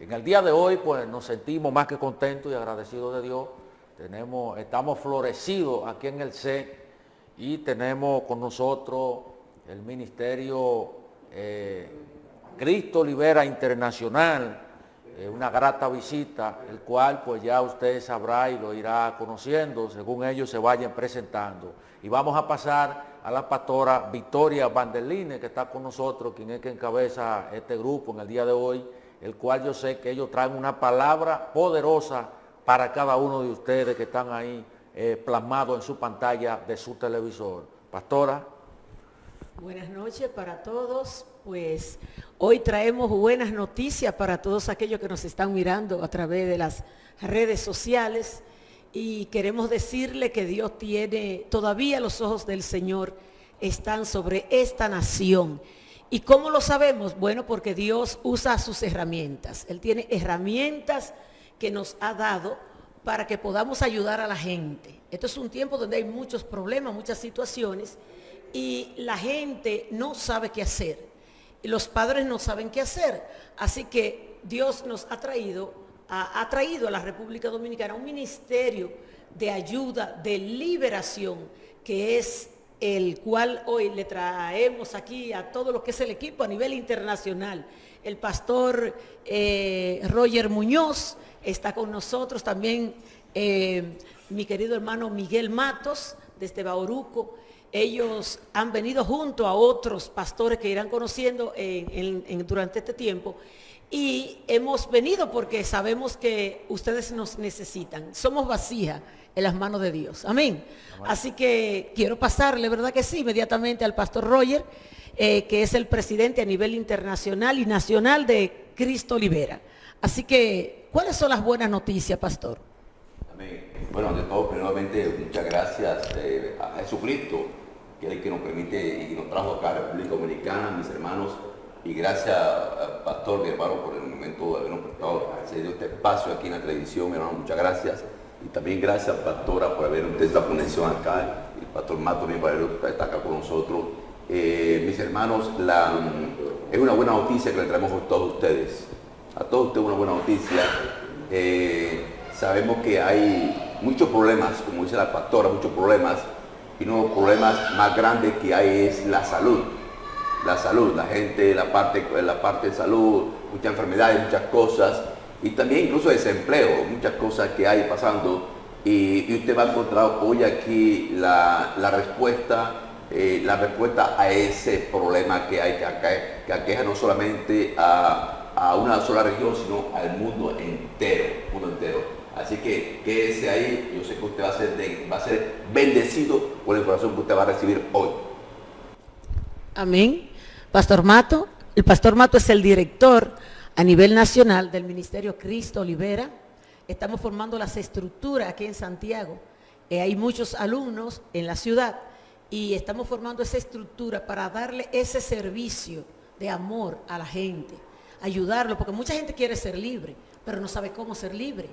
En el día de hoy, pues nos sentimos más que contentos y agradecidos de Dios. Tenemos, estamos florecidos aquí en el C y tenemos con nosotros el Ministerio eh, Cristo Libera Internacional, eh, una grata visita, el cual pues ya usted sabrá y lo irá conociendo según ellos se vayan presentando. Y vamos a pasar a la pastora Victoria Vanderline, que está con nosotros, quien es que encabeza este grupo en el día de hoy, el cual yo sé que ellos traen una palabra poderosa para cada uno de ustedes que están ahí eh, plasmados en su pantalla de su televisor. Pastora. Buenas noches para todos. Pues hoy traemos buenas noticias para todos aquellos que nos están mirando a través de las redes sociales y queremos decirle que Dios tiene, todavía los ojos del Señor están sobre esta nación ¿Y cómo lo sabemos? Bueno, porque Dios usa sus herramientas. Él tiene herramientas que nos ha dado para que podamos ayudar a la gente. Esto es un tiempo donde hay muchos problemas, muchas situaciones y la gente no sabe qué hacer. Los padres no saben qué hacer. Así que Dios nos ha traído, ha, traído a la República Dominicana un ministerio de ayuda, de liberación, que es el cual hoy le traemos aquí a todo lo que es el equipo a nivel internacional. El pastor eh, Roger Muñoz está con nosotros, también eh, mi querido hermano Miguel Matos desde Bauruco. Ellos han venido junto a otros pastores que irán conociendo durante este tiempo y hemos venido porque sabemos que ustedes nos necesitan. Somos vasija en las manos de Dios. Amén. Así que quiero pasarle, ¿verdad que sí? Inmediatamente al pastor Roger, eh, que es el presidente a nivel internacional y nacional de Cristo Libera. Así que, ¿cuáles son las buenas noticias, pastor? Amén. Bueno, ante todo, primeramente, muchas gracias eh, a Jesucristo, que es el que nos permite y nos trajo acá a la República Dominicana, mis hermanos, y gracias al pastor, mi hermano, por el momento de habernos prestado este espacio aquí en la televisión, mi hermano, muchas gracias. Y también gracias, pastora, por haber usted esta conexión acá. El pastor Mato también por haber estado acá con nosotros. Eh, mis hermanos, la, es una buena noticia que le traemos a todos ustedes. A todos ustedes una buena noticia. Eh, sabemos que hay muchos problemas, como dice la pastora, muchos problemas. Y uno de los problemas más grandes que hay es la salud. La salud, la gente, la parte, la parte de salud, muchas enfermedades, muchas cosas y también incluso desempleo, muchas cosas que hay pasando y, usted va a encontrar hoy aquí la, respuesta, eh, la respuesta a ese problema que hay, que, aqueja no solamente a, una sola región, sino al mundo entero, mundo entero. Así que quédese ahí, yo sé que usted va a ser, va a ser bendecido por la información que usted va a recibir hoy. Amén. Pastor Mato, el Pastor Mato es el director a nivel nacional del Ministerio Cristo Libera. Estamos formando las estructuras aquí en Santiago. Eh, hay muchos alumnos en la ciudad y estamos formando esa estructura para darle ese servicio de amor a la gente, ayudarlo, porque mucha gente quiere ser libre, pero no sabe cómo ser libre.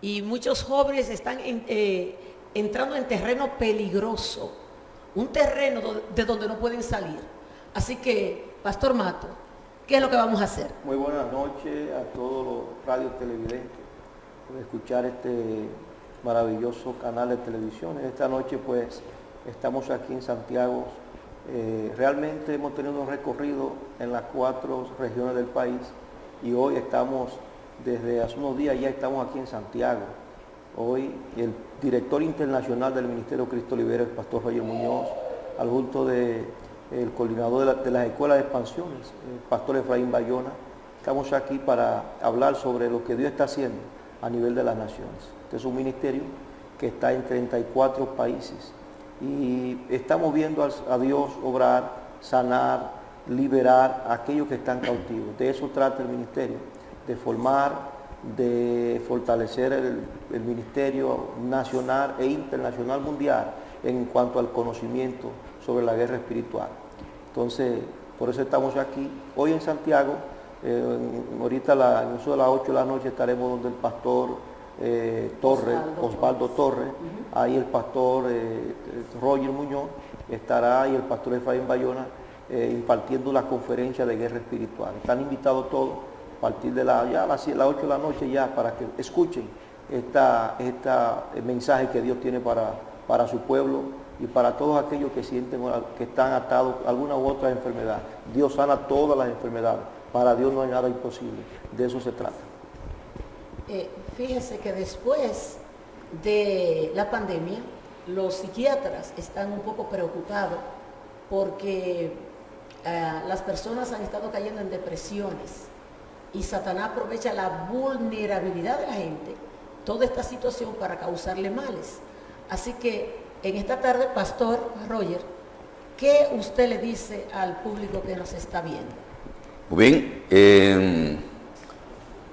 Y muchos jóvenes están eh, entrando en terreno peligroso, un terreno de donde no pueden salir. Así que, Pastor Mato, ¿Qué es lo que vamos a hacer? Muy buenas noches a todos los radios televidentes por escuchar este maravilloso canal de televisión. Esta noche pues estamos aquí en Santiago. Eh, realmente hemos tenido un recorrido en las cuatro regiones del país y hoy estamos, desde hace unos días ya estamos aquí en Santiago. Hoy el director internacional del Ministerio Cristo Libera, el pastor Roger Muñoz, al junto de el coordinador de, las escuelas de expansiones, el pastor Efraín Bayona. Estamos aquí para hablar sobre lo que Dios está haciendo a nivel de las naciones. Este es un ministerio que está en 34 países y estamos viendo a, Dios obrar, sanar, liberar a aquellos que están cautivos. De eso trata el ministerio, de formar, de fortalecer el ministerio nacional e internacional mundial en cuanto al conocimiento sobre la guerra espiritual. Entonces, por eso estamos aquí. Hoy en Santiago, eh, ahorita la, en eso de las 8 de la noche estaremos donde el pastor eh, Torres, Osvaldo, Torres, ahí el pastor eh, Roger Muñoz estará y el pastor Efraín Bayona impartiendo la conferencia de guerra espiritual. Están invitados todos a partir de la, ya las, 8 de la noche ya para que escuchen esta, esta mensaje que Dios tiene para, para su pueblo y para todos aquellos que sienten que están atados a alguna u otra enfermedad. Dios sana todas las enfermedades. Para Dios no hay nada imposible. De eso se trata. Eh, fíjense que después de la pandemia, los psiquiatras están un poco preocupados porque eh, las personas han estado cayendo en depresiones y Satanás aprovecha la vulnerabilidad de la gente, toda esta situación para causarle males. Así que en esta tarde, Pastor Roger, ¿qué usted le dice al público que nos está viendo? Muy bien, em,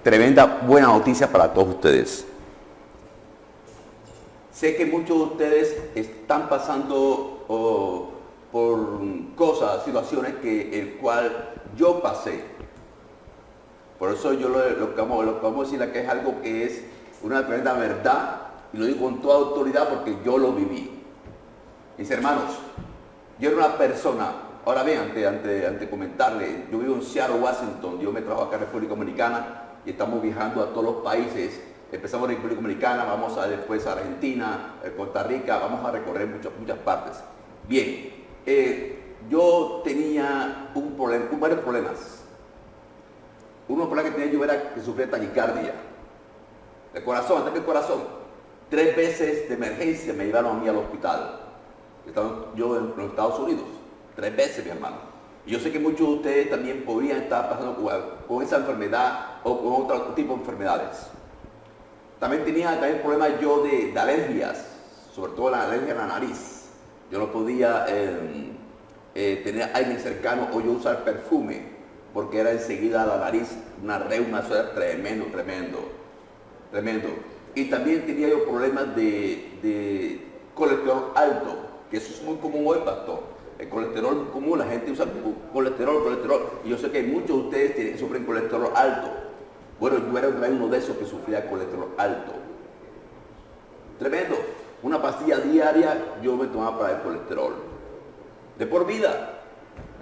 tremenda buena noticia para todos ustedes. Sé que muchos de ustedes están pasando por cosas, situaciones que el cual yo pasé. Por eso yo lo, lo, lo que vamos a decir que es algo que es una tremenda verdad y lo digo con toda autoridad porque yo lo viví. Mis hermanos, yo era una persona, ahora bien, antes, de comentarle, yo vivo en Seattle, Washington, yo me trabajo acá en República Dominicana y estamos viajando a todos los países. Empezamos en República Dominicana, vamos a después a Argentina, eh, Costa Rica, vamos a recorrer muchas, muchas partes. Bien, eh, yo tenía un problema, varios problemas. Uno de los problemas que tenía yo era que sufría taquicardia. El corazón, ataque el corazón. Tres veces de emergencia me llevaron a mí al hospital. Yo en los Estados Unidos. Tres veces, mi hermano. Y yo sé que muchos de ustedes también podrían estar pasando con, esa enfermedad o con otro tipo de enfermedades. También tenía también problemas yo de, alergias, sobre todo la alergia a la nariz. Yo no podía em, eh, tener aire cercano o yo usar perfume porque era enseguida la nariz una reuma, eso era tremendo, tremendo, tremendo. Y también tenía yo problemas de, colesterol alto, que eso es muy común hoy, pastor. El colesterol común, la gente usa colesterol, colesterol. Y yo sé que muchos de ustedes tienen, sufren colesterol alto. Bueno, yo era uno de esos que sufría colesterol alto. Tremendo. Una pastilla diaria yo me tomaba para el colesterol. De por vida.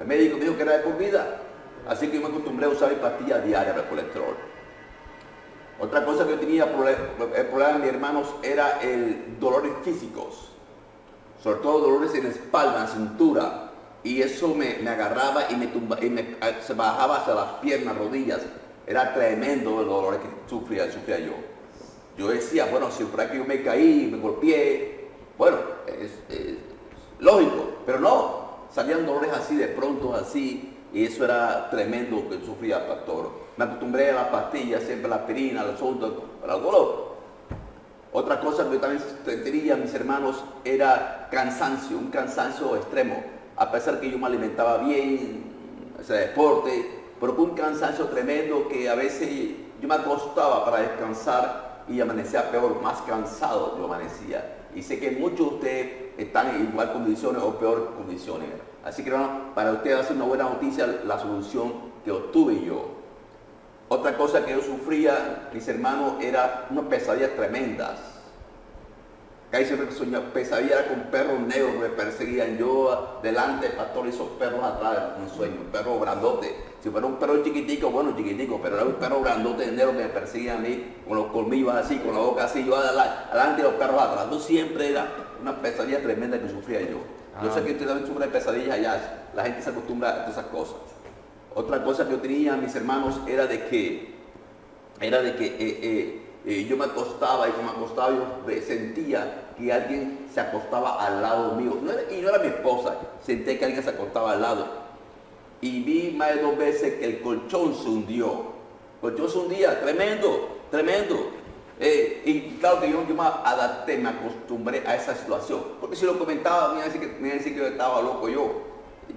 El médico dijo que era de por vida. Así que yo me acostumbré a usar mi pastilla diaria para el colesterol. Otra cosa que yo tenía, el problema de mis hermanos, era el dolores físicos, sobre todo dolores en la espalda, en cintura, y eso me, agarraba y, me, tumba, y me, se bajaba hacia las piernas, rodillas. Era tremendo el dolor que sufría, sufría yo. Yo decía, bueno, si fuera que yo me caí, me golpeé, bueno, es lógico, pero no, salían dolores así de pronto, así, y eso era tremendo que sufría el pastor. Me acostumbré a las pastillas, siempre la aspirina, el asunto, para el dolor. Otra cosa que también tenía, mis hermanos, era cansancio, un cansancio extremo. A pesar que yo me alimentaba bien, ese deporte, pero un cansancio tremendo que a veces yo me acostaba para descansar y amanecía peor, más cansado yo amanecía. Y sé que muchos de ustedes están en igual condiciones o peor condiciones. Así que para ustedes va a una buena noticia la solución que obtuve yo. Otra cosa que yo sufría, mis hermanos, era unas pesadillas tremendas. Ahí siempre soñaba, pesadilla con perros negros que me perseguían. Yo delante, pastor, y esos perros atrás, un sueño, un perro grandote. Si fuera un perro chiquitico, bueno, chiquitico, pero era un perro grandote negro que me perseguía a mí, con los colmillos así, con la boca así, yo adelante y los perros atrás. Yo siempre era una pesadilla tremenda que sufría yo. Yo sé que usted también sufre pesadillas allá, la gente se acostumbra a todas esas cosas. Otra cosa que yo tenía, mis hermanos, era de que, era de que eh, eh, eh, yo me acostaba y como me acostaba yo sentía que alguien se acostaba al lado mío. y no era mi esposa, sentí que alguien se acostaba al lado. Y vi más de dos veces que el colchón se hundió. El colchón se hundía, tremendo, tremendo. Y claro que yo, me adapté, me acostumbré a esa situación. Porque si lo comentaba, me iba a decir que, me que yo estaba loco yo.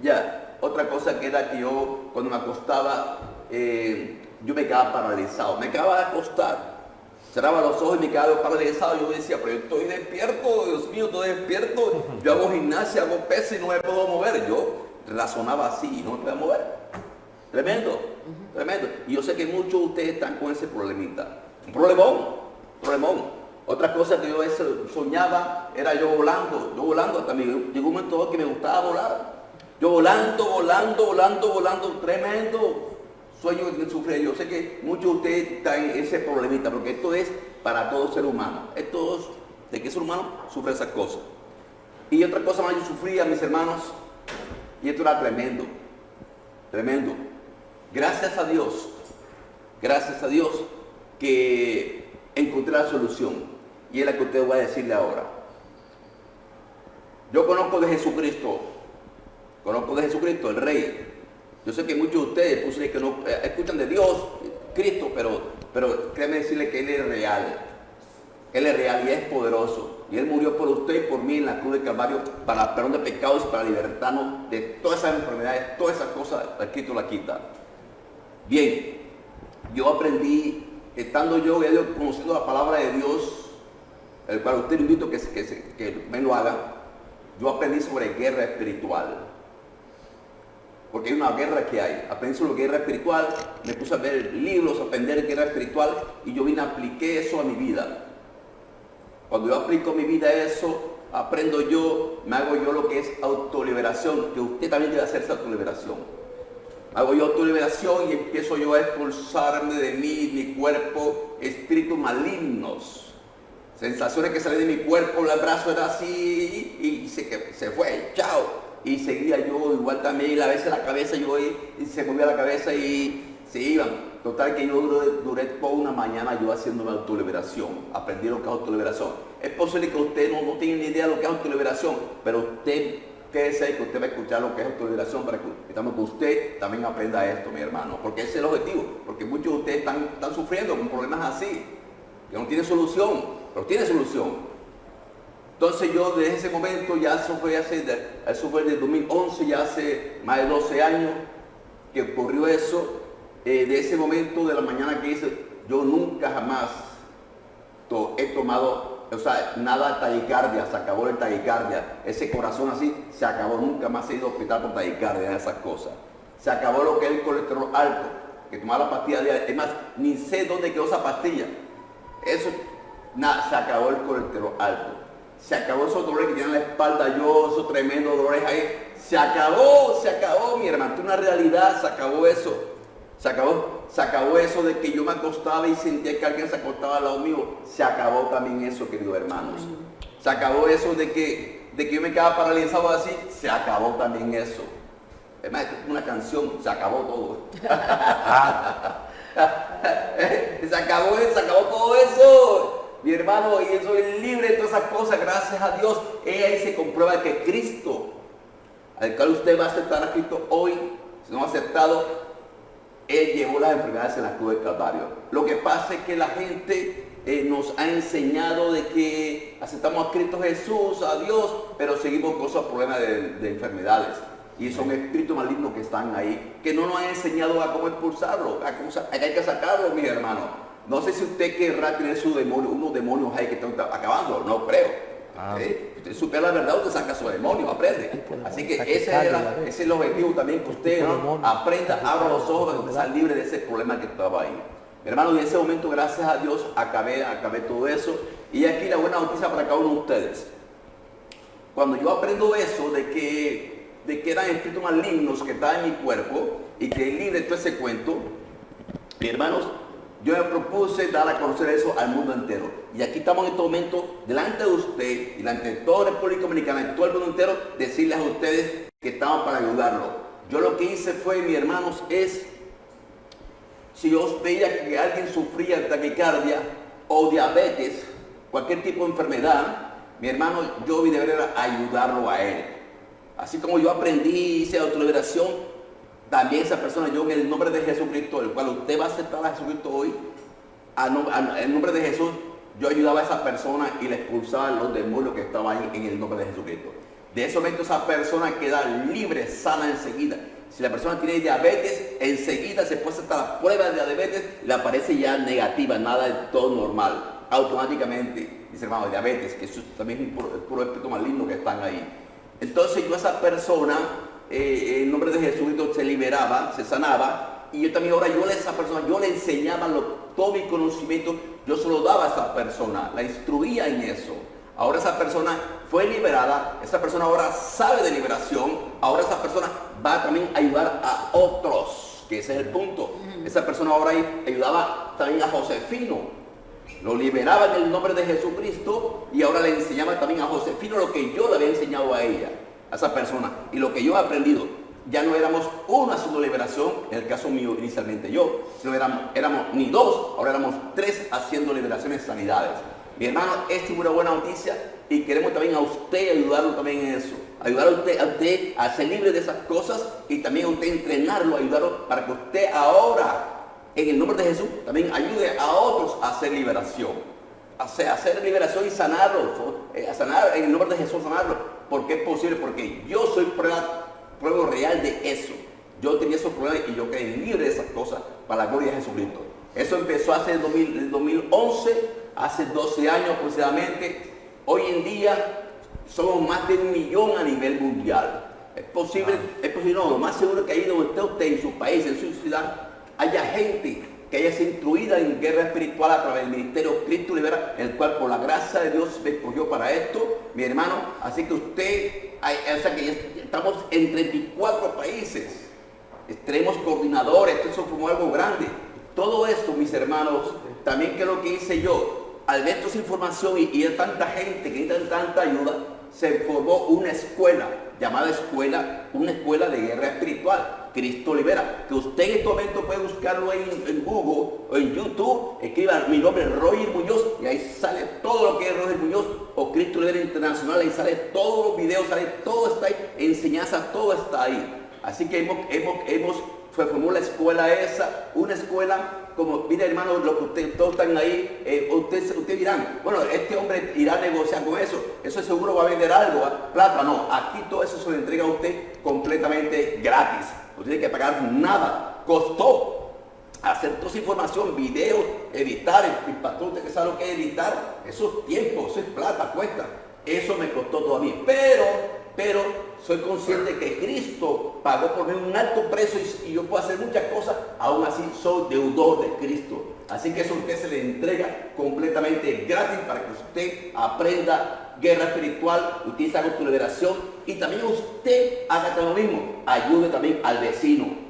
Ya, otra cosa que era que yo, cuando me acostaba, eh, yo me quedaba paralizado. Me quedaba de acostar. Cerraba los ojos y me quedaba paralizado. Yo decía, pero yo estoy despierto, Dios mío, estoy despierto. Yo hago gimnasia, hago peso y no me puedo mover. Yo razonaba así y no me podía mover. Tremendo, tremendo. Y yo sé que muchos de ustedes están con ese problemita. Un problemón. Remón. Otra cosa que yo soñaba era yo volando, yo volando hasta llegó un momento que me gustaba volar. Yo volando, volando, volando, volando, tremendo. sueño que sufrir. Yo sé que muchos de ustedes están en ese problemita, porque esto es para todo ser humano. Es, de que ser humano sufre esas cosas. Y otra cosa más, yo sufría, mis hermanos, y esto era tremendo, tremendo. Gracias a Dios, gracias a Dios que encontré la solución. Y es la que usted va a decirle ahora. Yo conozco de Jesucristo, conozco de Jesucristo, el Rey. Yo sé que muchos de ustedes pues, que no eh, escuchan de Dios, Cristo, pero, pero créeme decirle que Él es real. Él es real y es poderoso. Y Él murió por usted y por mí en la cruz de Calvario para perdón de pecados y para libertarnos de todas esas enfermedades, todas esas cosas, Cristo la quita. Bien, yo aprendí, estando yo conociendo la palabra de Dios, el cual usted invito que, que, que me lo haga, yo aprendí sobre guerra espiritual. Porque hay una guerra que hay. Aprendí sobre guerra espiritual, me puse a ver libros, a aprender guerra espiritual y yo vine apliqué eso a mi vida. Cuando yo aplico mi vida a eso, aprendo yo, me hago yo lo que es autoliberación, que usted también debe hacerse autoliberación hago yo liberación y empiezo yo a expulsarme de mí, mi cuerpo, espíritus malignos. Sensaciones que salen de mi cuerpo, el brazo era así y se, se fue, chao. Y seguía yo igual también, a veces la cabeza yo y, se movía la cabeza y se iban. Total que yo duré, duré toda una mañana yo haciendo una autoliberación, aprendí lo que es autoliberación. Es posible que usted no, no tenga ni idea de lo que es autoliberación, pero usted Quédese que usted va a escuchar lo que es autoliberación para que, usted también aprenda esto, mi hermano, porque ese es el objetivo, porque muchos de ustedes están, están sufriendo con problemas así, que no tienen solución, pero tiene solución. Entonces yo desde ese momento, ya eso fue hace, eso fue el 2011, ya hace más de 12 años que ocurrió eso, eh, de ese momento de la mañana que hice, yo nunca jamás he tomado o sea, nada taquicardia, se acabó el taquicardia. Ese corazón así se acabó, nunca más he ido a hospital por taquicardia, esas cosas. Se acabó lo que es el colesterol alto, que tomaba la pastilla diaria. Es más, ni sé dónde quedó esa pastilla. Eso, nada, se acabó el colesterol alto. Se acabó esos dolores que tienen la espalda, yo, esos tremendos dolores ahí. Se acabó, se acabó, mi hermano. Es una realidad, se acabó eso. Se acabó, se acabó eso de que yo me acostaba y sentía que alguien se acostaba al lado mío. Se acabó también eso, queridos hermanos. Se acabó eso de que, de que yo me quedaba paralizado así. Se acabó también eso. Es más, una canción, se acabó todo. se acabó, se acabó todo eso. Mi hermano, y soy libre de todas esas cosas, gracias a Dios. Ella ahí se comprueba que Cristo, al cual usted va a aceptar a Cristo hoy, si no ha aceptado, él llevó las enfermedades en la cruz del Calvario. Lo que pasa es que la gente eh, nos ha enseñado de que aceptamos a Cristo Jesús, a Dios, pero seguimos con esos problemas de, enfermedades. Y son espíritus malignos que están ahí, que no nos han enseñado a cómo expulsarlo, a cómo, hay que sacarlo, mis hermanos. No sé si usted querrá tener su demonio, unos demonios ahí que están acabando, no creo. Ah. Usted supiera la verdad, usted saca su demonio, aprende. Así que ese, es el objetivo también que usted aprenda, abra los ojos, para estar libre de ese problema que estaba ahí. Mi hermano, y en ese momento, gracias a Dios, acabé, acabé todo eso. Y aquí la buena noticia para cada uno de ustedes. Cuando yo aprendo eso de que, de que eran espíritus malignos que estaban en mi cuerpo y que libre todo ese cuento, mi hermanos, yo me propuse dar a conocer eso al mundo entero. Y aquí estamos en este momento delante de usted y delante de toda República Dominicana y todo el mundo entero, decirles a ustedes que estamos para ayudarlo. Yo lo que hice fue, mis hermanos, es, si yo veía que alguien sufría de taquicardia o diabetes, cualquier tipo de enfermedad, mi hermano, yo debería ayudarlo a él. Así como yo aprendí, hice autoliberación, también esa persona, yo en el nombre de Jesucristo, el cual usted va a aceptar a Jesucristo hoy, en nombre de Jesús, yo ayudaba a esa persona y le expulsaba los demonios que estaban ahí en el nombre de Jesucristo. De ese momento esa persona queda libre, sana enseguida. Si la persona tiene diabetes, enseguida se puede hacer la prueba de diabetes, le aparece ya negativa, nada de todo normal. Automáticamente, dice hermano, diabetes, que eso también es un puro, puro espíritu maligno que están ahí. Entonces yo a esa persona eh, en nombre de Jesucristo se liberaba, se sanaba, y yo también ahora yo a esa persona, yo le enseñaba todo mi conocimiento, yo se lo daba a esa persona, la instruía en eso. Ahora esa persona fue liberada, esa persona ahora sabe de liberación, ahora esa persona va también a ayudar a otros. que ese es el punto. Esa persona ahora ayudaba también a Josefino, lo liberaba en el nombre de Jesucristo y ahora le enseñaba también a Josefino lo que yo le había enseñado a ella, a esa persona, y lo que yo he aprendido. Ya no éramos uno haciendo liberación, en el caso mío inicialmente yo, sino éramos, éramos ni dos, ahora éramos tres haciendo liberaciones sanidades. Mi hermano, esta es una buena noticia y queremos también a usted ayudarlo también en eso. Ayudar a usted, a usted a ser libre de esas cosas y también a usted entrenarlo, ayudarlo para que usted ahora en el nombre de Jesús, también ayude a otros a hacer liberación. Hacer, liberación y sanarlo. Eh, sanar en el nombre de Jesús, sanarlo. Porque es posible, porque yo soy prueba, prueba real de eso. Yo tenía esos problemas y yo quedé libre de esas cosas para la gloria de Jesucristo. Eso empezó hace el 2011, hace 12 años aproximadamente. Hoy en día somos más de un millón a nivel mundial. Es posible, es posible, no, lo más seguro que ahí donde esté usted, en su país, en su ciudad, haya gente que haya sido instruida en guerra espiritual a través del ministerio Cristo Libera, el cual por la gracia de Dios me escogió para esto, mi hermano. Así que usted, o sea que estamos en 34 países, tenemos coordinadores, esto como algo grande. Todo esto, mis hermanos, también que es lo que hice yo, al ver esa información y, y de tanta gente que necesita tanta ayuda, se formó una escuela, llamada escuela, una escuela de guerra espiritual Cristo libera. Que usted en este momento puede buscarlo en, en Google o en YouTube, escriba mi nombre Roger Muñoz y ahí sale todo lo que es Roger Muñoz o Cristo Libera Internacional, ahí sale todos los videos, sale todo está ahí, enseñanza, todo está ahí. Así que hemos, hemos, hemos formó la escuela esa, una escuela como, mire hermano, lo que ustedes todos están ahí, eh, ustedes usted dirán, bueno, este hombre irá a negociar con eso, eso seguro va a vender algo, plata, no, aquí todo eso se lo entrega a usted completamente gratis no tiene que pagar nada. Costó hacer toda esa información, videos, editar, el, patrón que sabe lo que es editar, eso es tiempo, eso es plata, cuesta. Eso me costó todo a mí. Pero, pero soy consciente que Cristo pagó por mí un alto precio y, yo puedo hacer muchas cosas, aún así soy deudor de Cristo. Así que eso a usted se le entrega completamente gratis para que usted aprenda guerra espiritual, utilice haga su liberación y también usted haga lo mismo, ayude también al vecino.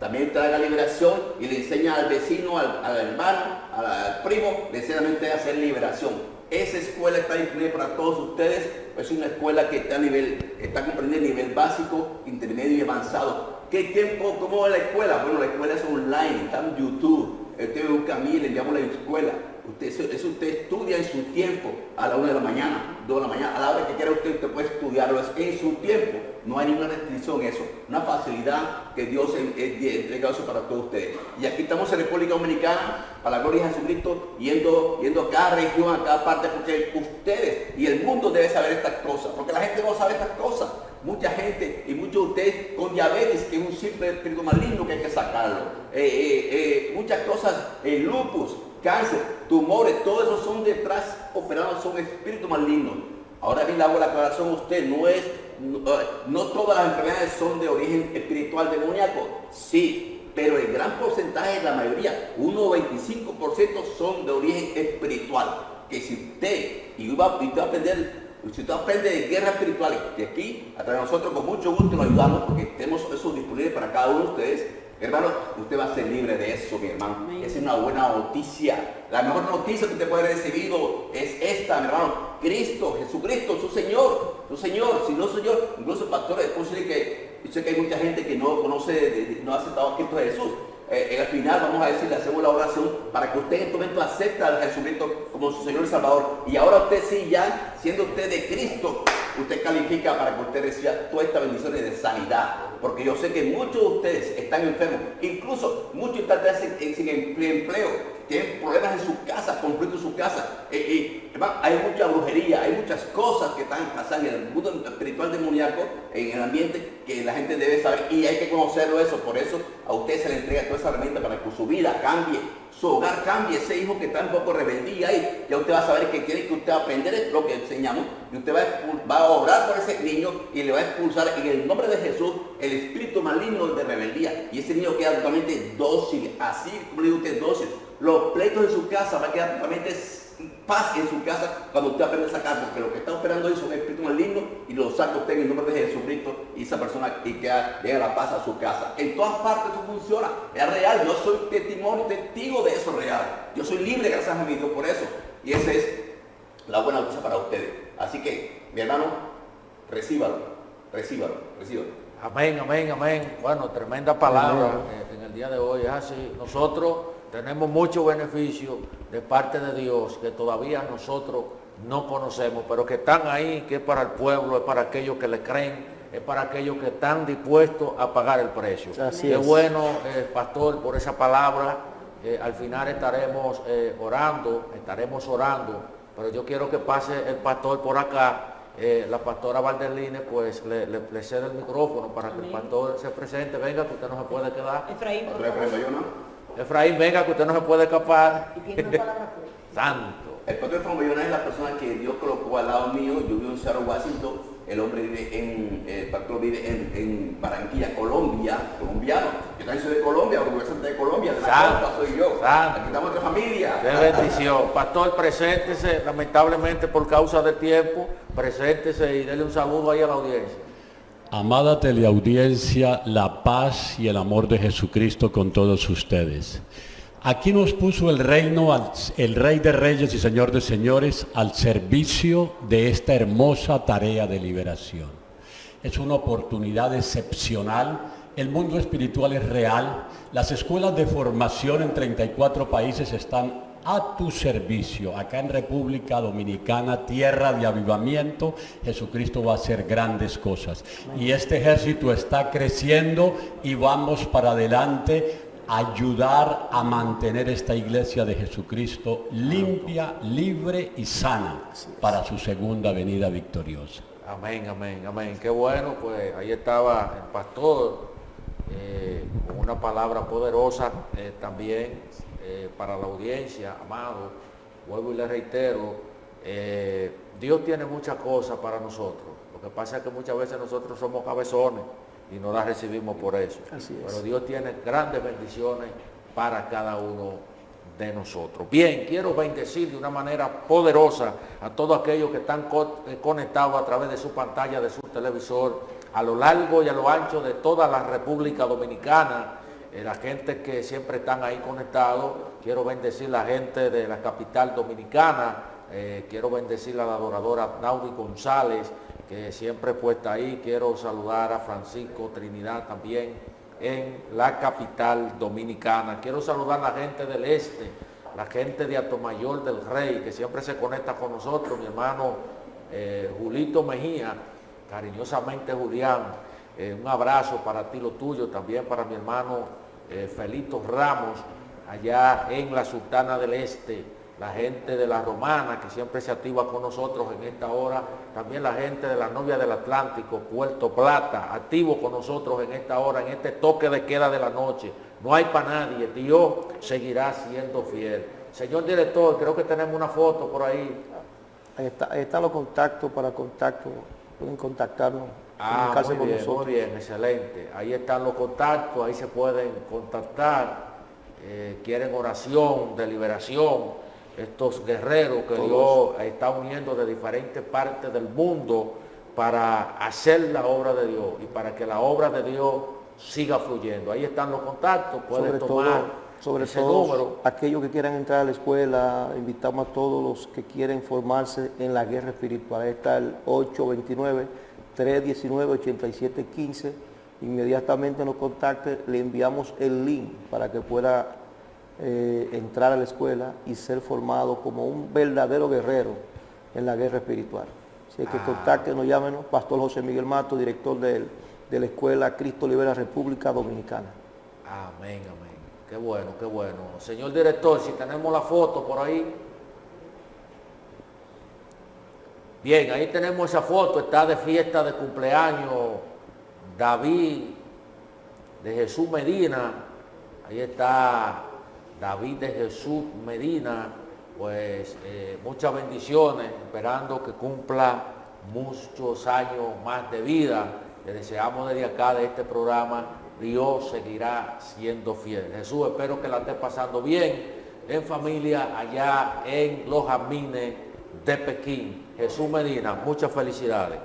También traiga liberación y le enseña al vecino, al, hermano, al, primo, le enseña a hacer liberación. Esa escuela está disponible para todos ustedes. Es una escuela que está a nivel, está comprendiendo nivel básico, intermedio y avanzado. ¿Qué tiempo? ¿Cómo es la escuela? Bueno, la escuela es online, está en YouTube. Usted busca a mí, le llamo la escuela. Usted, eso, usted estudia en su tiempo, a la una de la mañana, dos de la mañana, a la hora que quiera usted, usted puede estudiarlo en su tiempo. No hay ninguna restricción en eso. Una facilidad que Dios ha entregado eso para todos ustedes. Y aquí estamos en República Dominicana, para la gloria de Jesucristo, yendo, yendo a cada región, a cada parte, porque ustedes y el mundo debe saber estas cosas, porque la gente no sabe estas cosas. Mucha gente y muchos de ustedes con diabetes, que es un simple espíritu maligno que hay que sacarlo. Eh, eh, eh, muchas cosas, lupus, cáncer, tumores, todo eso son detrás operados, son espíritus malignos. Ahora bien, le hago la aclaración a usted, no es, no, todas las enfermedades son de origen espiritual demoníaco, sí, pero el gran porcentaje, la mayoría, 1 o 25% son de origen espiritual. Que si usted, y va, a aprender si usted aprende de guerras espirituales, que aquí, a través de nosotros con mucho gusto lo ayudamos porque tenemos eso disponible para cada uno de ustedes, Hermano, usted va a ser libre de eso, mi hermano. Es una buena noticia. La mejor noticia que usted puede haber recibido es esta, mi hermano. Cristo, Jesucristo, su Señor, su Señor, si no Señor, incluso pastores, es posible que, yo sé que hay mucha gente que no conoce, no ha aceptado a Cristo Jesús. Eh, eh, al final vamos a decir, le hacemos la oración para que usted en este momento acepte a Jesucristo como su Señor y Salvador. Y ahora usted sí, ya siendo usted de Cristo, usted califica para que usted reciba todas estas bendiciones de sanidad. Porque yo sé que muchos de ustedes están enfermos, incluso muchos ustedes sin empleo, tienen problemas en su casa, conflictos en su casa. Eh, hay mucha brujería, hay muchas cosas que están pasando en el mundo espiritual demoníaco, en el ambiente, que la gente debe saber y hay que conocerlo eso. Por eso a usted se le entrega toda esa herramienta para que su vida cambie, su hogar cambie, ese hijo que está un poco rebeldía ahí, ya usted va a saber que quiere que usted aprender lo que enseñamos y usted va a, va orar por ese niño y le va a expulsar en el nombre de Jesús el espíritu maligno de rebeldía y ese niño queda totalmente dócil, así como le digo usted, dócil los pleitos en su casa, va a quedar totalmente paz en su casa cuando usted aprende a sacar, porque lo que está operando ahí son espíritus malignos y lo saca usted en el nombre de Jesucristo y esa persona y que llega la paz a su casa. En todas partes eso funciona, es real, yo soy testimonio, testigo de eso real. Yo soy libre gracias a mi Dios por eso. Y esa es la buena noticia para ustedes. Así que, mi hermano, recíbalo, recíbalo, recíbalo. Amén, amén, amén. Bueno, tremenda palabra en el día de hoy. Es así. Nosotros tenemos mucho beneficio de parte de Dios que todavía nosotros no conocemos, pero que están ahí, que es para el pueblo, es para aquellos que le creen, es para aquellos que están dispuestos a pagar el precio. Así es. bueno, eh, pastor, por esa palabra. Eh, al final estaremos eh, orando, estaremos orando, pero yo quiero que pase el pastor por acá. la pastora Valdeline pues le, le, cede el micrófono para que el pastor se presente. Venga, que usted no se puede quedar. Efraín, Efraín, venga, que usted no se puede escapar. Santo. El pastor Efraín es la persona que Dios colocó al lado mío. Yo vivo en Seattle, Washington. El hombre vive en, el pastor vive en, Barranquilla, Colombia, colombiano. Yo también soy de Colombia, orgulloso de Colombia, de la Santo, soy yo. Santo. Aquí estamos de familia. Qué bendición. Pastor, preséntese, lamentablemente por causa del tiempo, preséntese y déle un saludo ahí a la audiencia. Amada teleaudiencia, la paz y el amor de Jesucristo con todos ustedes. Aquí nos puso el reino, el Rey de Reyes y Señor de Señores, al servicio de esta hermosa tarea de liberación. Es una oportunidad excepcional. El mundo espiritual es real. Las escuelas de formación en 34 países están a tu servicio. Acá en República Dominicana, tierra de avivamiento, Jesucristo va a hacer grandes cosas. Y este ejército está creciendo y vamos para adelante ayudar a mantener esta iglesia de Jesucristo limpia, libre y sana para su segunda venida victoriosa. Amén, amén, amén. Qué bueno, pues ahí estaba el pastor eh, con una palabra poderosa eh, también eh, para la audiencia, amado, vuelvo y le reitero, eh, Dios tiene muchas cosas para nosotros. Lo que pasa es que muchas veces nosotros somos cabezones y no las recibimos por eso. Pero Dios tiene grandes bendiciones para cada uno de nosotros. Bien, quiero bendecir de una manera poderosa a todos aquellos que están eh, conectados a través de su pantalla, de su televisor, a lo largo y a lo ancho de toda la República Dominicana la gente que siempre están ahí conectados. Quiero bendecir la gente de la capital dominicana. Eh, quiero bendecir a la adoradora Naudi González, que siempre puesta ahí. Quiero saludar a Francisco Trinidad también en la capital dominicana. Quiero saludar a la gente del este, la gente de Atomayor del Rey, que siempre se conecta con nosotros, mi hermano eh, Julito Mejía, cariñosamente Julián. un abrazo para ti, lo tuyo, también para mi hermano eh, Felito Ramos, allá en la Sultana del Este, la gente de la Romana que siempre se activa con nosotros en esta hora, también la gente de la Novia del Atlántico, Puerto Plata, activo con nosotros en esta hora, en este toque de queda de la noche. No hay para nadie, Dios seguirá siendo fiel. Señor director, creo que tenemos una foto por ahí. Está, ahí están los contactos para contacto, pueden contactarnos Ah, muy bien, muy bien, excelente. Ahí están los contactos, ahí se pueden contactar. Eh, quieren oración de liberación. Estos guerreros que Dios está uniendo de diferentes partes del mundo para hacer la obra de Dios y para que la obra de Dios siga fluyendo. Ahí están los contactos, pueden tomar sobre ese todo, número. Aquellos que quieran entrar a la escuela, invitamos a todos los que quieren formarse en la guerra espiritual. Ahí está el 829 319-8715, inmediatamente nos contacte, le enviamos el link para que pueda eh, entrar a la escuela y ser formado como un verdadero guerrero en la guerra espiritual. Si hay que ah. contacte, llámenos, Pastor José Miguel Mato, director de, de la Escuela Cristo Libera República Dominicana. Amén, amén. Qué bueno, qué bueno. Señor director, si tenemos la foto por ahí, Bien, ahí tenemos esa foto, está de fiesta de cumpleaños David de Jesús Medina. Ahí está David de Jesús Medina, pues eh, muchas bendiciones, esperando que cumpla muchos años más de vida. Le deseamos desde acá, de este programa, Dios seguirá siendo fiel. Jesús, espero que la esté pasando bien en familia allá en los jazmines de Pekín. Jesús Medina, muchas felicidades.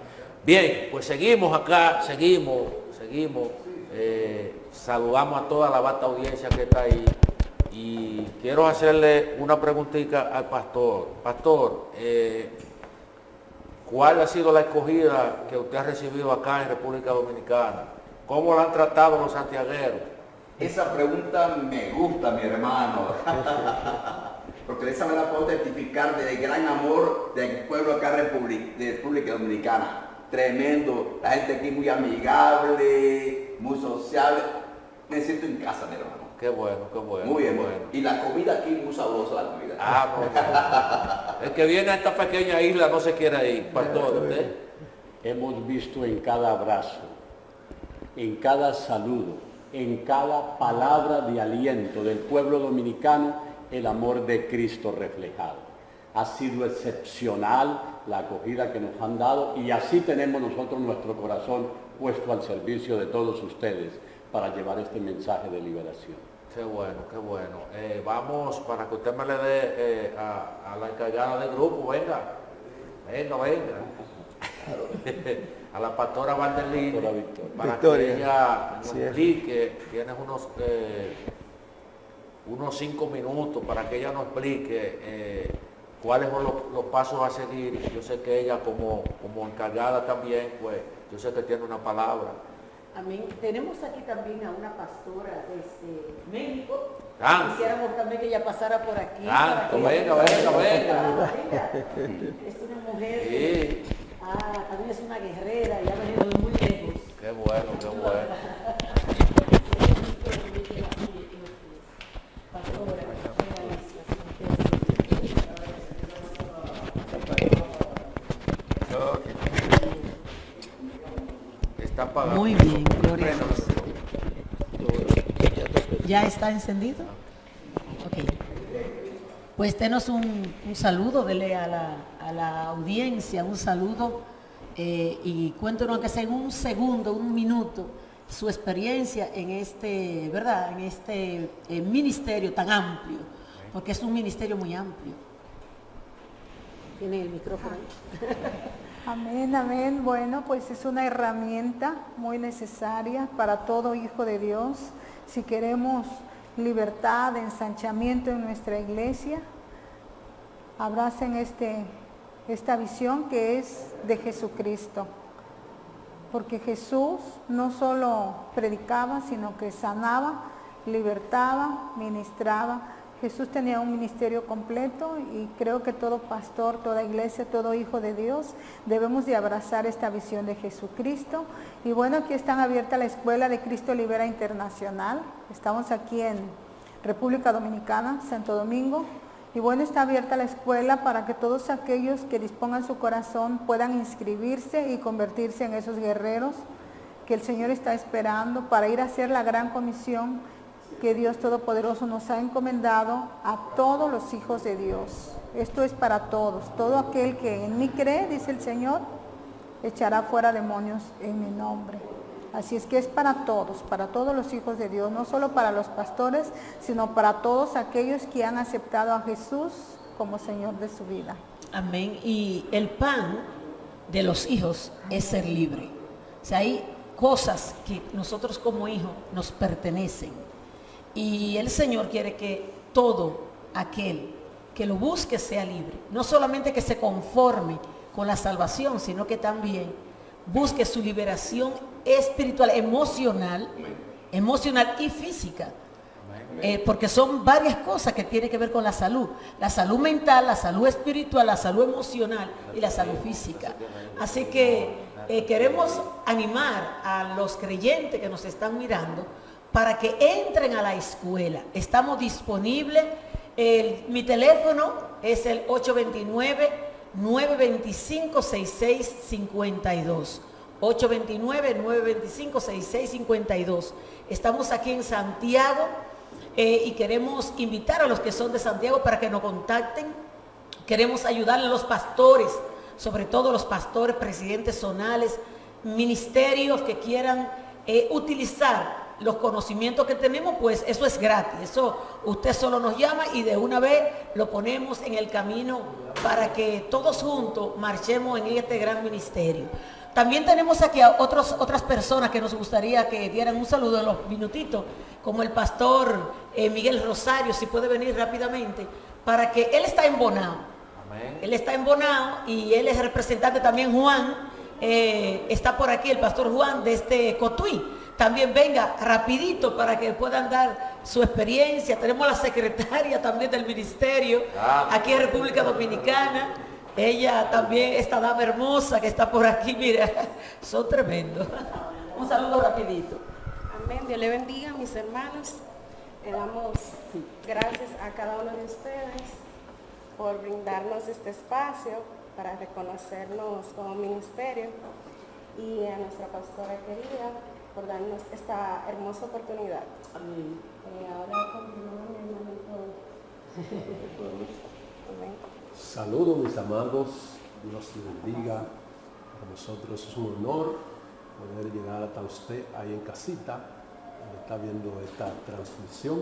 Bien, pues seguimos acá, seguimos, seguimos. Eh, saludamos a toda la vasta audiencia que está ahí. Y quiero hacerle una preguntita al pastor. Pastor, eh, ¿cuál ha sido la escogida que usted ha recibido acá en República Dominicana? ¿Cómo la han tratado los santiagueros? Esa pregunta me gusta, mi hermano. Porque de esa manera puedo testificar del gran amor del pueblo acá de República Dominicana. Tremendo. La gente aquí muy amigable, muy sociable. Me siento en casa, mi hermano. Qué bueno, qué bueno. Muy bien, bueno. Y la comida aquí muy sabrosa, la comida. Ah, no, no. El que viene a esta pequeña isla no se quiere ir. Pastor, usted. Hemos visto en cada abrazo, en cada saludo, en cada palabra de aliento del pueblo dominicano el amor de Cristo reflejado. Ha sido excepcional la acogida que nos han dado y así tenemos nosotros nuestro corazón puesto al servicio de todos ustedes para llevar este mensaje de liberación. Qué bueno, qué bueno. Eh, vamos, para que usted me le dé eh, a, a la encargada del grupo, venga, venga, venga. a la pastora Victoria. para Victoria. que ella nos explique, tienes unos, eh, unos cinco minutos para que ella nos explique eh, cuáles son los, los pasos a seguir. Yo sé que ella como, como encargada también, pues yo sé que tiene una palabra. Amén. Tenemos aquí también a una pastora desde México. Santo. Quisiéramos también que ella pasara por aquí. Que- venga, venga, venga. Es una mujer. Sí, Ah, también es una guerrera y ha venido de muy lejos. qué bueno, qué bueno. Pastora, Está apagado. Muy bien, gloria a Dios. ¿Ya está encendido? Ok. Pues denos un, un saludo, dele a la, a la audiencia un saludo eh, y cuéntenos que sea en un segundo, un minuto, su experiencia en este, ¿verdad? En este eh, ministerio tan amplio, porque es un ministerio muy amplio. Tiene el micrófono. Amén, amén. Bueno, pues es una herramienta muy necesaria para todo hijo de Dios. Si queremos libertad, ensanchamiento en nuestra iglesia, abracen este, esta visión que es de Jesucristo. Porque Jesús no solo predicaba, sino que sanaba, libertaba, ministraba. Jesús tenía un ministerio completo y creo que todo pastor, toda iglesia, todo hijo de Dios debemos de abrazar esta visión de Jesucristo. Y bueno, aquí están abierta la Escuela de Cristo Libera Internacional. Estamos aquí en República Dominicana, Santo Domingo. Y bueno, está abierta la escuela para que todos aquellos que dispongan su corazón puedan inscribirse y convertirse en esos guerreros que el Señor está esperando para ir a hacer la gran comisión que Dios Todopoderoso nos ha encomendado a todos los hijos de Dios. Esto es para todos. Todo aquel que en mí cree, dice el Señor, echará fuera demonios en mi nombre. Así es que es para todos, para todos los hijos de Dios, no solo para los pastores, sino para todos aquellos que han aceptado a Jesús como Señor de su vida. Amén. Y el pan de los hijos es ser libre. O sea, hay cosas que nosotros como hijos nos pertenecen. Y el Señor quiere que todo aquel que lo busque sea libre. No solamente que se conforme con la salvación, sino que también busque su liberación espiritual, emocional, emocional y física. Eh, porque son varias cosas que tienen que ver con la salud. La salud mental, la salud espiritual, la salud emocional y la salud física. Así que eh, queremos animar a los creyentes que nos están mirando para que entren a la escuela. Estamos disponibles. Mi teléfono es el 829-925-6652. 829-925-6652. Estamos aquí en Santiago eh, y queremos invitar a los que son de Santiago para que nos contacten. Queremos ayudarle a los pastores, sobre todo los pastores, presidentes zonales, ministerios que quieran eh, utilizar los conocimientos que tenemos, pues eso es gratis. Eso usted solo nos llama y de una vez lo ponemos en el camino para que todos juntos marchemos en este gran ministerio. También tenemos aquí a otros, otras personas que nos gustaría que dieran un saludo en los minutitos, como el pastor eh, Miguel Rosario, si puede venir rápidamente, para que él está en Bonao. Él está en Bonao y él es representante también Juan, eh, está por aquí el pastor Juan de este Cotuí. También venga rapidito para que puedan dar su experiencia. Tenemos la secretaria también del ministerio Ah. aquí en República Dominicana. Ella también, esta dama hermosa que está por aquí, mira, son tremendos. Un saludo rapidito. Amén. Dios le bendiga, mis hermanos. Le damos gracias a cada uno de ustedes por brindarnos este espacio para reconocernos como ministerio y a nuestra pastora querida por darnos esta hermosa oportunidad. Eh, ahora continúa mi hermanito. Amén. Saludos mis amados, Dios les bendiga. Para nosotros es un honor poder llegar hasta usted ahí en casita, donde está viendo esta transmisión.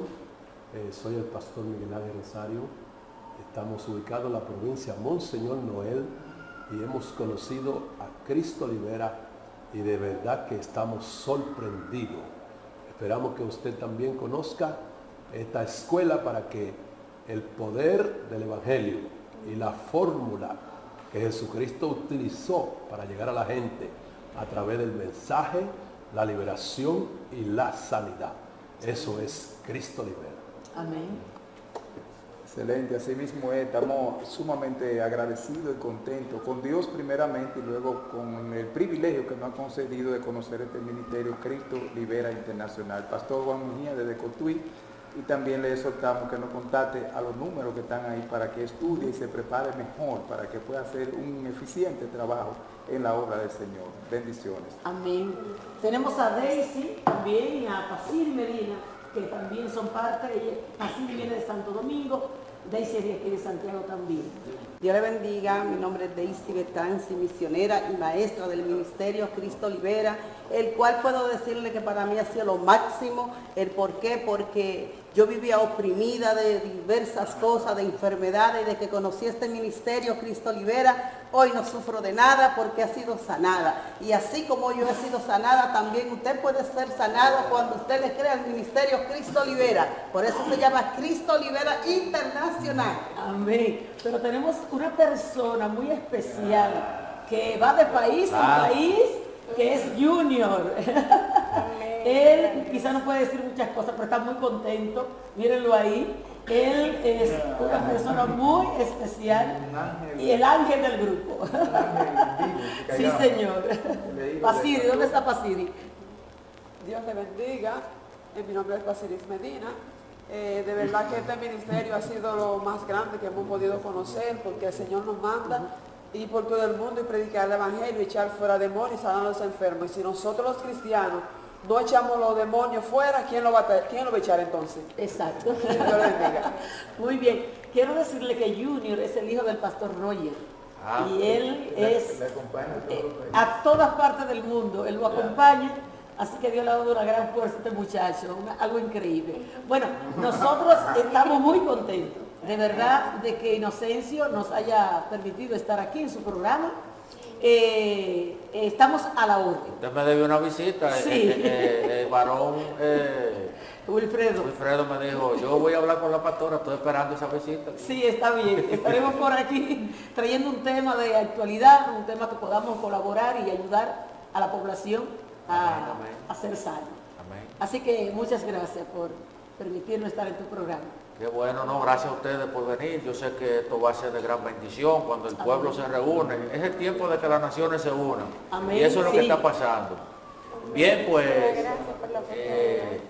Eh, soy el pastor Miguel Ángel Rosario. Estamos ubicados en la provincia Monseñor Noel y hemos conocido a Cristo Libera y de verdad que estamos sorprendidos. Esperamos que usted también conozca esta escuela para que el poder del Evangelio y la fórmula que Jesucristo utilizó para llegar a la gente a través del mensaje, la liberación y la sanidad. Eso es Cristo Libera. Amén. Excelente, así mismo es, estamos sumamente agradecidos y contentos con Dios primeramente y luego con el privilegio que nos ha concedido de conocer este ministerio Cristo Libera Internacional. Pastor Juan Mejía desde Cotuí y también le exhortamos que nos contacte a los números que están ahí para que estudie y se prepare mejor, para que pueda hacer un eficiente trabajo en la obra del Señor. Bendiciones. Amén. Tenemos a Daisy también y a Paciri Medina, que también son parte. Paciri viene de Santo Domingo, Daisy aquí de Santiago también. Dios le bendiga, mi nombre es Daisy Betanzi, misionera y maestra del Ministerio Cristo Libera, el cual puedo decirle que para mí ha sido lo máximo. ¿El por qué? Porque yo vivía oprimida de diversas cosas, de enfermedades, de que conocí este ministerio Cristo Libera. Hoy no sufro de nada porque ha sido sanada. Y así como yo he sido sanada, también usted puede ser sanado cuando usted le crea al ministerio Cristo Libera. Por eso se llama Cristo Libera Internacional. Amén. Pero tenemos una persona muy especial que va de país en país, que es Junior. Él quizá no puede decir muchas cosas, pero está muy contento. Mírenlo ahí. Él es una persona muy especial y el ángel del grupo. Sí, señor. Pasiri, ¿dónde está Pasiri? Dios le bendiga. Mi nombre es Basilis Medina. Eh, de verdad que este ministerio ha sido lo más grande que hemos podido conocer porque el Señor nos manda ir por todo el mundo y predicar el Evangelio, echar fuera demonios sanar a los enfermos. Y si nosotros los cristianos no echamos los demonios fuera, ¿quién lo va a, quién lo va a echar entonces? Exacto. Dios bendiga. Muy bien. Quiero decirle que Junior es el hijo del pastor Roger. Ah, y él Le- es le acompaña a eh, a todas partes del mundo. Él lo acompaña. Así que Dios le ha dado una gran fuerza a este muchacho, una- algo increíble. Bueno, nosotros estamos muy contentos, de verdad, de que Inocencio nos haya permitido estar aquí en su programa. Eh, estamos a la orden. Usted me debió una visita. eh, Sí. eh, el varón Wilfredo. Wilfredo me dijo, yo voy a hablar con la pastora, estoy esperando esa visita. Sí, está bien. Estaremos por aquí trayendo un tema de actualidad, un tema que podamos colaborar y ayudar a la población a, Amén, amén. a ser sano. Amén. Así que muchas gracias por permitirnos estar en tu programa. Qué bueno, no, gracias a ustedes por venir. Yo sé que esto va a ser de gran bendición cuando el pueblo se reúne. Es el tiempo de que las naciones se unan. Amén, Y eso es lo que está pasando. Bien, pues Gracias por la eh,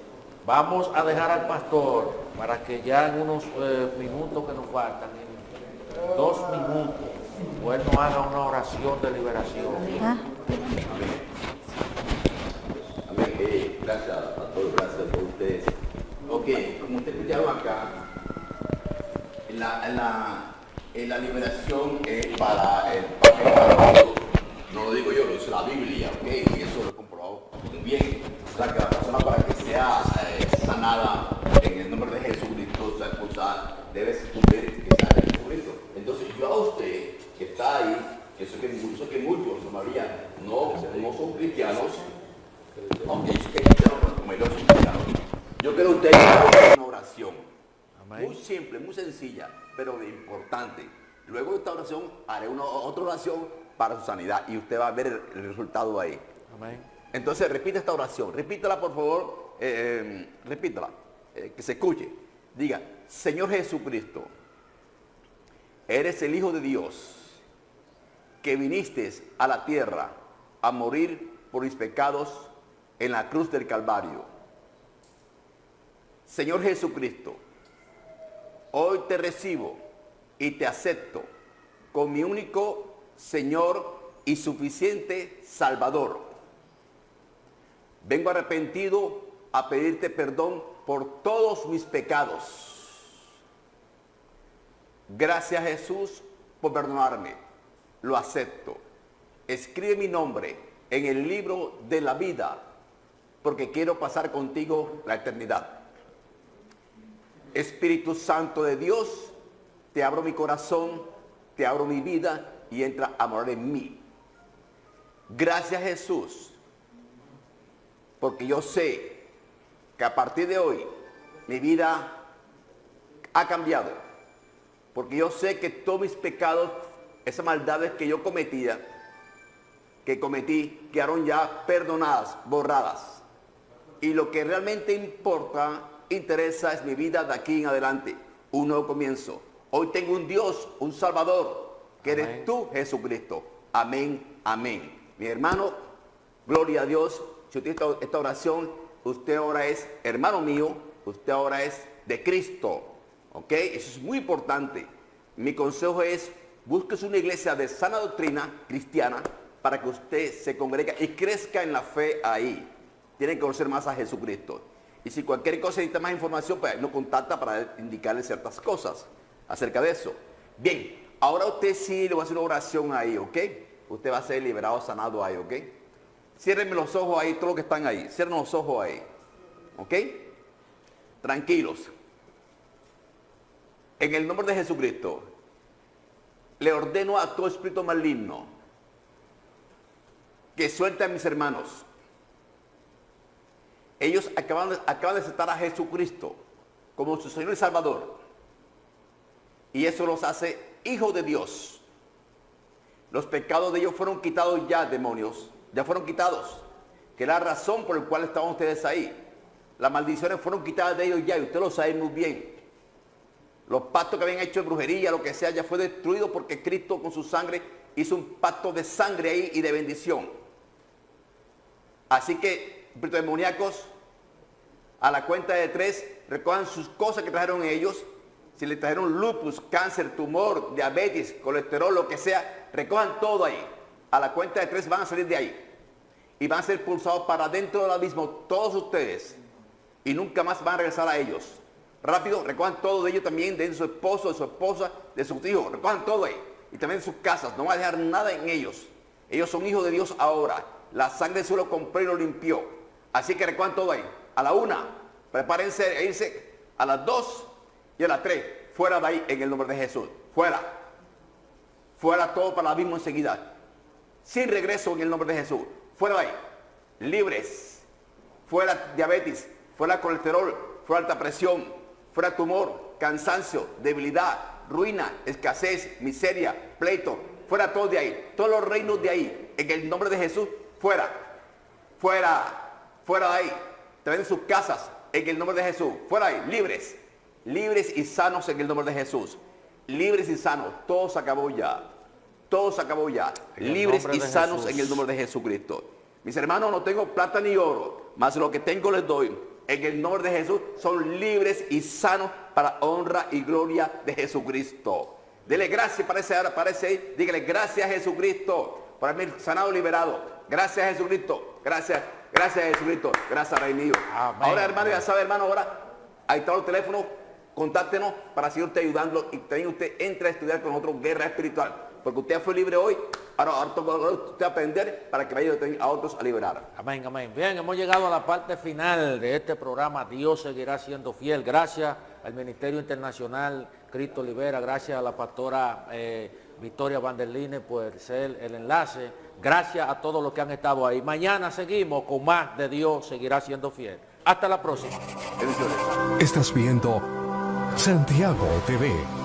vamos a dejar al pastor para que ya en unos eh, minutos que nos faltan, en dos minutos, pues nos haga una oración de liberación. Amén. Eh, gracias, pastor, gracias por ustedes. Ok, como ustedes escucharon acá, la, la, la liberación es para el todo. No lo digo yo, lo dice la Biblia, ok, y eso lo he comprobado muy bien. sea, que la persona para que sea eh, sanada en el nombre de Jesucristo, o sea, o sea, debe cumplir que sea Jesucristo. Entonces yo a usted que está ahí, que sé que, sé que muchos, María, no, no son cristianos, aunque es cristiano, como ellos son cristianos, yo quiero que usted haga una oración. Muy simple, muy sencilla, pero de importante. Luego de esta oración haré una, otra oración para su sanidad y usted va a ver el, el resultado ahí. Amén. Entonces repite esta oración, repítela por favor, eh, eh, repítela, eh, que se escuche. Diga, Señor Jesucristo, eres el Hijo de Dios, que viniste a la tierra a morir por mis pecados en la cruz del Calvario. Señor Jesucristo, hoy te recibo y te acepto con mi único Señor y suficiente Salvador. Vengo arrepentido a pedirte perdón por todos mis pecados. Gracias Jesús por perdonarme. Lo acepto. Escribe mi nombre en el libro de la vida porque quiero pasar contigo la eternidad. Espíritu Santo de Dios, te abro mi corazón, te abro mi vida y entra a morar en mí. Gracias Jesús, porque yo sé que a partir de hoy mi vida ha cambiado. Porque yo sé que todos mis pecados, esas maldades que yo cometía, que cometí, quedaron ya perdonadas, borradas. Y lo que realmente importa, interesa, es mi vida de aquí en adelante. Un nuevo comienzo. Hoy tengo un Dios, un Salvador, que eres tú, Jesucristo. Amén, amén. Mi hermano, gloria a Dios. Si usted esta, esta oración, usted ahora es hermano mío, usted ahora es de Cristo. ¿Ok? Eso es muy importante. Mi consejo es, búsquese una iglesia de sana doctrina cristiana para que usted se congregue y crezca en la fe ahí. Tiene que conocer más a Jesucristo. Y si cualquier cosa necesita más información, pues nos contacta para indicarle ciertas cosas acerca de eso. Bien, ahora usted sí le va a hacer una oración ahí, ¿ok? Usted va a ser liberado, sanado ahí, ¿ok? Ciérrenme los ojos ahí, todos los que están ahí. Cierren los ojos ahí. ¿Ok? Tranquilos. En el nombre de Jesucristo, le ordeno a todo espíritu maligno que suelte a mis hermanos. Ellos acaban de, aceptar a Jesucristo como su Señor y Salvador. Y eso los hace hijos de Dios. Los pecados de ellos fueron quitados ya, demonios. Ya fueron quitados. Que la razón por la cual estaban ustedes ahí. Las maldiciones fueron quitadas de ellos ya y usted lo sabe muy bien. Los pactos que habían hecho de brujería, lo que sea, ya fue destruido porque Cristo con su sangre hizo un pacto de sangre ahí y de bendición. Así que, espíritus demoníacos, a la cuenta de tres, recojan sus cosas que trajeron ellos. Si le trajeron lupus, cáncer, tumor, diabetes, colesterol, lo que sea, recojan todo ahí. A la cuenta de tres van a salir de ahí. Y van a ser pulsados para dentro del abismo todos ustedes. Y nunca más van a regresar a ellos. Rápido, recojan todo de ellos también, de su esposo, de su esposa, de sus hijos. Recojan todo ahí. Y también de sus casas. No van a dejar nada en ellos. Ellos son hijos de Dios ahora. La sangre del suelo compró y lo limpió. Así que recojan todo ahí. A la una, prepárense a irse a las dos y a las tres. Fuera de ahí en el nombre de Jesús. Fuera. Fuera todo para el abismo enseguida. Sin regreso en el nombre de Jesús. Fuera de ahí. Libres. Fuera diabetes. Fuera colesterol. Fuera alta presión. Fuera tumor. Cansancio. Debilidad. Ruina. Escasez. Miseria. Pleito. Fuera todo de ahí. Todos los reinos de ahí. En el nombre de Jesús. Fuera. Fuera. Fuera de ahí. También sus casas. En el nombre de Jesús. Fuera de ahí. Libres. Libres y sanos en el nombre de Jesús. Libres y sanos. Todo se acabó ya. Todo se acabó ya. Libres y sanos Jesús. en el nombre de Jesucristo. Mis hermanos, no tengo plata ni oro, mas lo que tengo les doy. En el nombre de Jesús son libres y sanos para honra y gloria de Jesucristo. Dele gracias para ese, para ese, dígale gracias a Jesucristo por haberme sanado y liberado. Gracias a Jesucristo. Gracias, gracias Jesucristo. Gracias, Rey. Ahora, hermano, ya sabe, hermano, ahora ahí está el teléfono. Contáctenos para seguir usted ayudando y también usted entra a estudiar con nosotros guerra espiritual. porque usted fue libre hoy, ahora, ahora usted aprender para que vaya a otros a liberar. Amén, amén. Bien, hemos llegado a la parte final de este programa. Dios seguirá siendo fiel. Gracias al Ministerio Internacional Cristo Libera, gracias a la pastora eh, Victoria Vanderline por ser el enlace. Gracias a todos los que han estado ahí. Mañana seguimos con más de Dios seguirá siendo fiel. Hasta la próxima. Estás viendo Santiago TV.